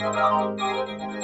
Thank you.